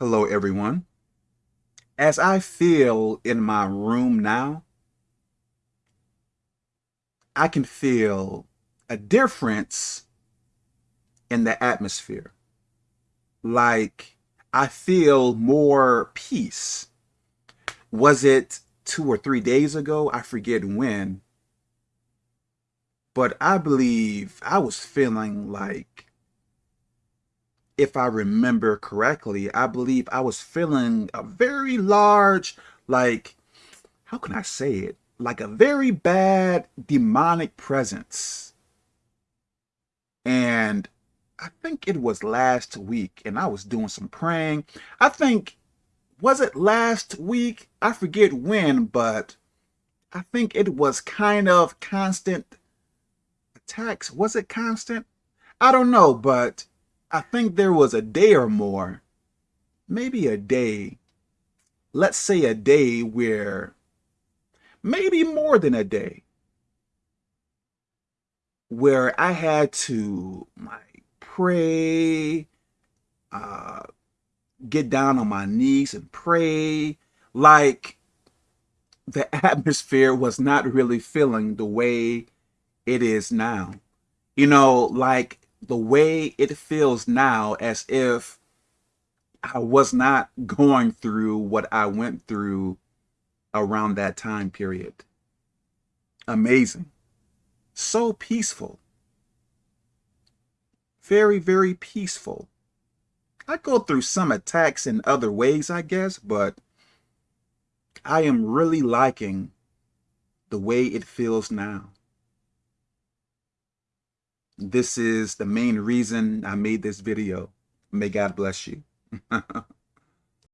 Hello, everyone. As I feel in my room now, I can feel a difference in the atmosphere. Like I feel more peace. Was it two or three days ago? I forget when. But I believe I was feeling like if I remember correctly, I believe I was feeling a very large, like, how can I say it? Like a very bad demonic presence. And I think it was last week, and I was doing some praying. I think, was it last week? I forget when, but I think it was kind of constant attacks. Was it constant? I don't know, but I think there was a day or more, maybe a day, let's say a day where, maybe more than a day, where I had to like pray, uh, get down on my knees and pray, like the atmosphere was not really feeling the way it is now. You know, like the way it feels now as if I was not going through what I went through around that time period. Amazing. So peaceful. Very, very peaceful. I go through some attacks in other ways, I guess, but I am really liking the way it feels now. This is the main reason I made this video. May God bless you.